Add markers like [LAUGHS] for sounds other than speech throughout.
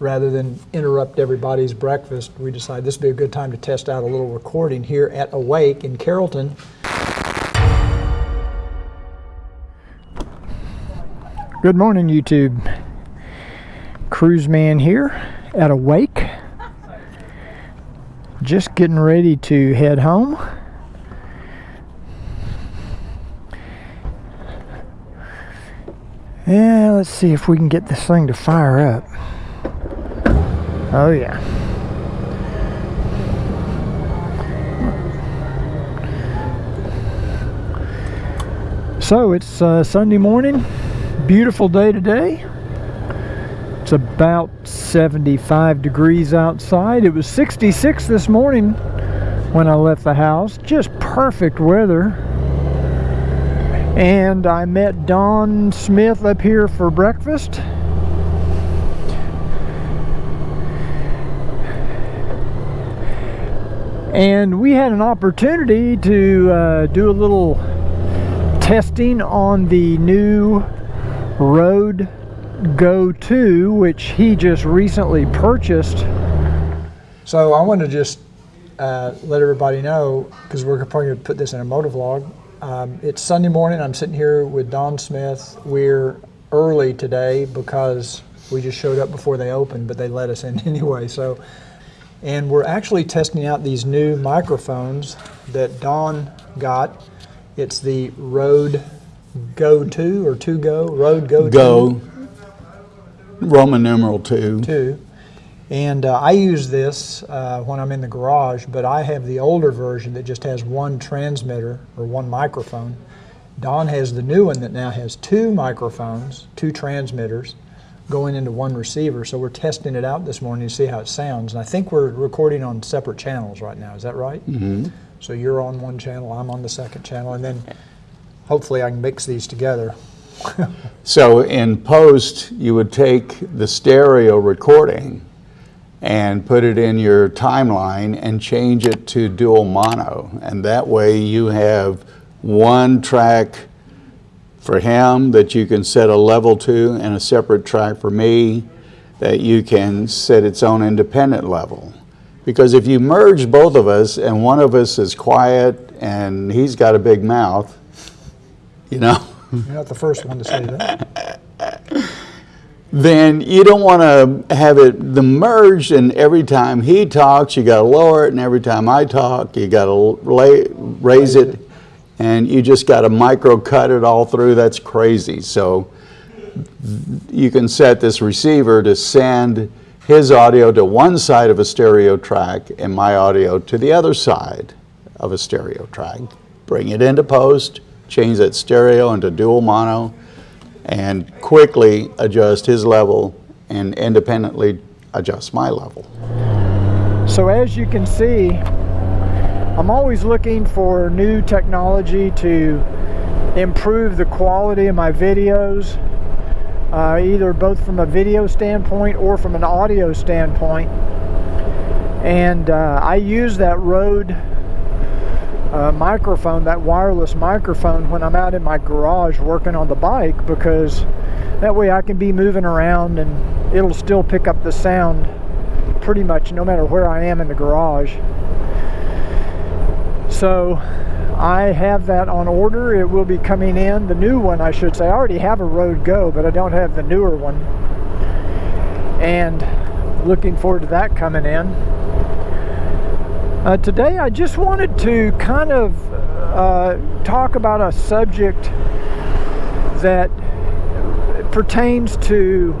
rather than interrupt everybody's breakfast, we decided this would be a good time to test out a little recording here at Awake in Carrollton. Good morning, YouTube. Cruise man here at Awake. Just getting ready to head home. Yeah, let's see if we can get this thing to fire up. Oh, yeah. So it's uh, Sunday morning, beautiful day today. It's about 75 degrees outside. It was 66 this morning when I left the house. Just perfect weather. And I met Don Smith up here for breakfast. And we had an opportunity to uh, do a little testing on the new Rode Go 2, which he just recently purchased. So I want to just uh, let everybody know, because we're probably going to put this in a motovlog. Um, it's Sunday morning. I'm sitting here with Don Smith. We're early today because we just showed up before they opened, but they let us in [LAUGHS] anyway. So and we're actually testing out these new microphones that Don got. It's the Rode Go 2 or 2 Go, Rode Go 2. Go, Roman numeral 2. 2. And uh, I use this uh, when I'm in the garage, but I have the older version that just has one transmitter or one microphone. Don has the new one that now has two microphones, two transmitters, going into one receiver. So we're testing it out this morning to see how it sounds. And I think we're recording on separate channels right now. Is that right? Mm-hmm. So you're on one channel, I'm on the second channel, and then hopefully I can mix these together. [LAUGHS] So in post, you would take the stereo recording and put it in your timeline and change it to dual mono. And that way you have one track for him that you can set a level to and a separate track for me that you can set its own independent level. Because if you merge both of us and one of us is quiet and he's got a big mouth, you know, You're not the first one to say that. [LAUGHS] then you don't want to have it the merged and every time he talks you got to lower it and every time I talk you got to raise it and you just got to micro cut it all through. That's crazy. So you can set this receiver to send his audio to one side of a stereo track and my audio to the other side of a stereo track. Bring it into post, change that stereo into dual mono, and quickly adjust his level and independently adjust my level. So as you can see, I'm always looking for new technology to improve the quality of my videos, uh, either both from a video standpoint or from an audio standpoint. And uh, I use that Rode uh, microphone, that wireless microphone, when I'm out in my garage working on the bike because that way I can be moving around and it'll still pick up the sound pretty much no matter where I am in the garage. So I have that on order. It will be coming in, the new one I should say. I already have a Rode Go, but I don't have the newer one. And looking forward to that coming in. Uh, today I just wanted to kind of uh, talk about a subject that pertains to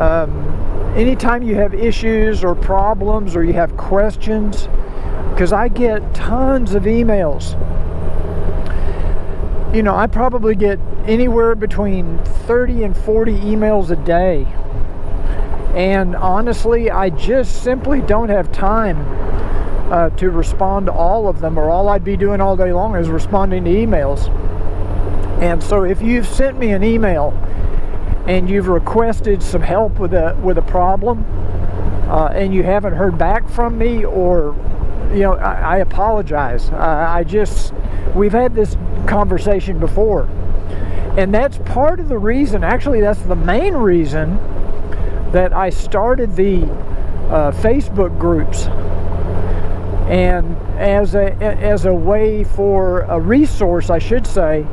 um, anytime you have issues or problems or you have questions because I get tons of emails. You know, I probably get anywhere between 30 and 40 emails a day. And honestly, I just simply don't have time uh, to respond to all of them, or all I'd be doing all day long is responding to emails. And so if you've sent me an email and you've requested some help with a with a problem uh, and you haven't heard back from me or you know, I, I apologize. I, I just, we've had this conversation before. And that's part of the reason, actually, that's the main reason that I started the uh, Facebook groups and as a as a way for a resource I should say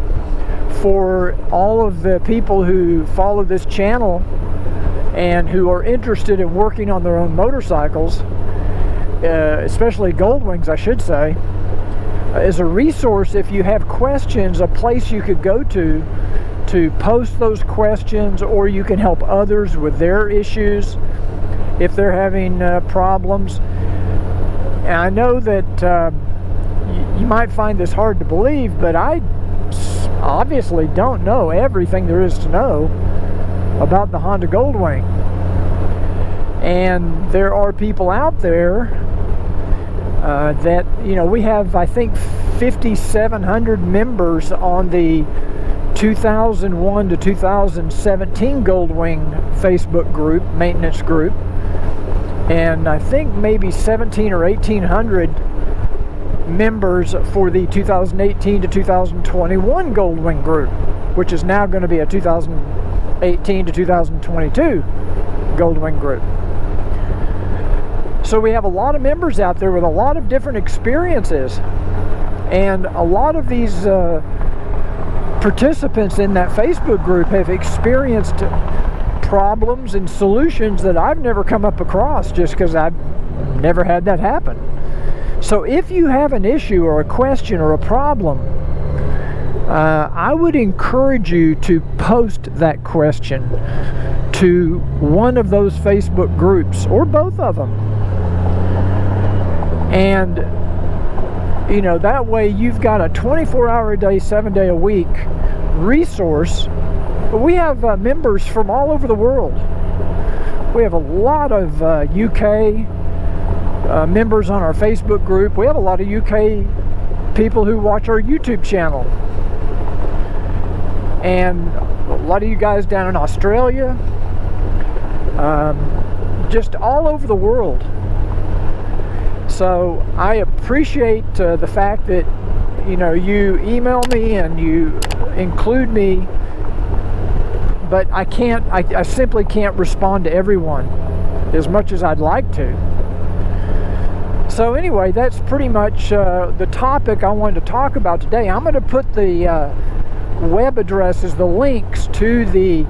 for all of the people who follow this channel and who are interested in working on their own motorcycles uh, especially Goldwings I should say as a resource if you have questions a place you could go to to post those questions or you can help others with their issues if they're having uh, problems and I know that uh, you might find this hard to believe, but I obviously don't know everything there is to know about the Honda Goldwing. And there are people out there uh, that, you know, we have, I think, 5,700 members on the 2001 to 2017 Goldwing Facebook group, maintenance group and I think maybe 17 or 1800 members for the 2018 to 2021 Goldwing group, which is now going to be a 2018 to 2022 Goldwing group. So we have a lot of members out there with a lot of different experiences, and a lot of these uh, participants in that Facebook group have experienced problems and solutions that I've never come up across just because I've never had that happen. So if you have an issue or a question or a problem, uh, I would encourage you to post that question to one of those Facebook groups or both of them. And, you know, that way you've got a 24 hour a day, seven day a week resource we have uh, members from all over the world. We have a lot of uh, UK uh, members on our Facebook group. We have a lot of UK people who watch our YouTube channel. And a lot of you guys down in Australia. Um, just all over the world. So I appreciate uh, the fact that you know you email me and you include me but I can't, I, I simply can't respond to everyone as much as I'd like to. So anyway, that's pretty much uh, the topic I wanted to talk about today. I'm going to put the uh, web addresses, the links to the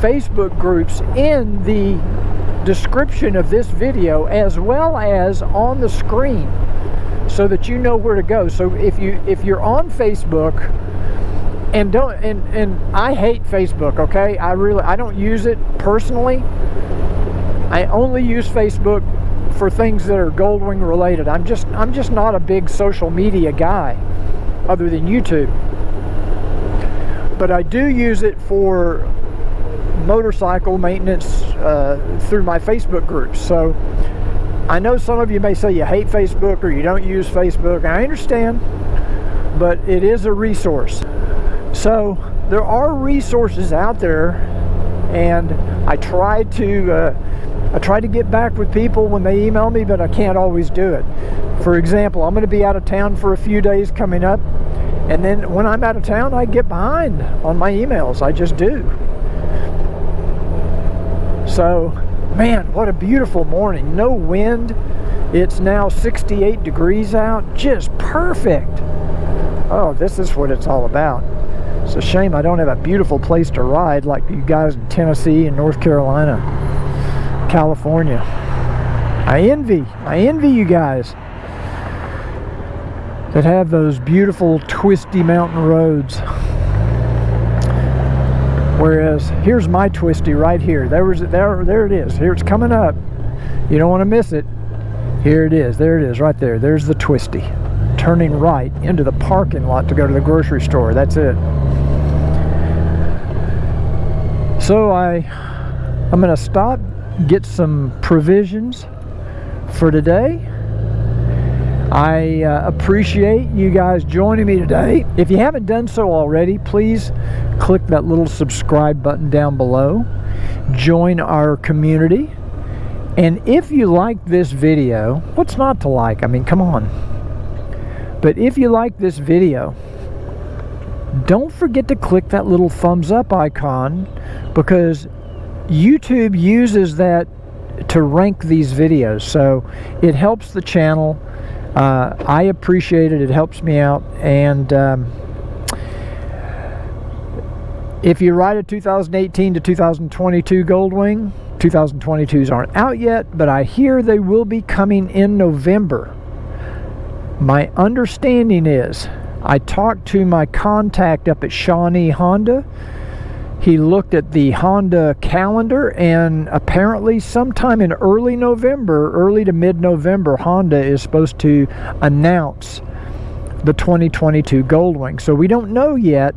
Facebook groups in the description of this video as well as on the screen so that you know where to go. So if you if you're on Facebook and don't and and I hate Facebook okay? I really I don't use it personally. I only use Facebook for things that are Goldwing related. I'm just I'm just not a big social media guy other than YouTube. But I do use it for motorcycle maintenance uh, through my Facebook groups so I know some of you may say you hate Facebook or you don't use Facebook I understand but it is a resource so there are resources out there and I try to uh, I try to get back with people when they email me but I can't always do it. For example, I'm going to be out of town for a few days coming up and then when I'm out of town I get behind on my emails. I just do. So man what a beautiful morning. No wind. It's now 68 degrees out. Just perfect. Oh this is what it's all about. It's a shame I don't have a beautiful place to ride like you guys in Tennessee and North Carolina, California. I envy, I envy you guys that have those beautiful twisty mountain roads. Whereas here's my twisty right here. There was there there it is. Here it's coming up. You don't want to miss it. Here it is. There it is right there. There's the twisty. Turning right into the parking lot to go to the grocery store. That's it. So I, I'm going to stop, get some provisions for today. I uh, appreciate you guys joining me today. If you haven't done so already, please click that little subscribe button down below. Join our community. And if you like this video, what's not to like? I mean, come on. But if you like this video, don't forget to click that little thumbs up icon because YouTube uses that to rank these videos. So it helps the channel. Uh, I appreciate it. It helps me out. And um, if you ride a 2018 to 2022 Goldwing, 2022s aren't out yet, but I hear they will be coming in November. My understanding is I talked to my contact up at Shawnee Honda. He looked at the Honda calendar, and apparently, sometime in early November, early to mid November, Honda is supposed to announce the 2022 Goldwing. So we don't know yet.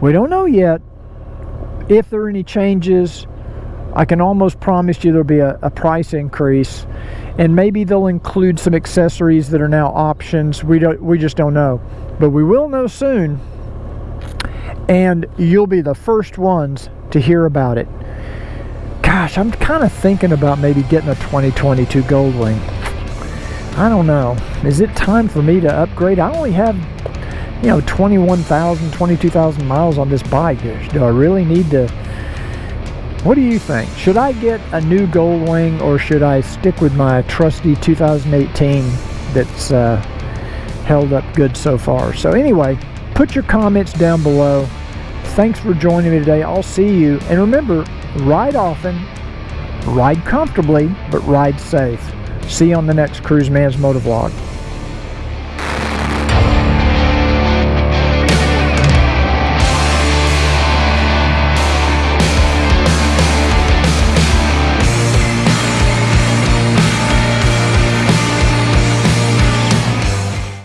We don't know yet if there are any changes. I can almost promise you there'll be a, a price increase and maybe they'll include some accessories that are now options. We don't we just don't know. But we will know soon. And you'll be the first ones to hear about it. Gosh, I'm kind of thinking about maybe getting a 2022 Goldwing. I don't know. Is it time for me to upgrade? I only have, you know, 21,000, 22,000 miles on this bike. Do I really need to what do you think? Should I get a new Goldwing or should I stick with my trusty 2018 that's uh, held up good so far? So anyway, put your comments down below. Thanks for joining me today. I'll see you. And remember, ride often, ride comfortably, but ride safe. See you on the next Cruise Man's Motovlog.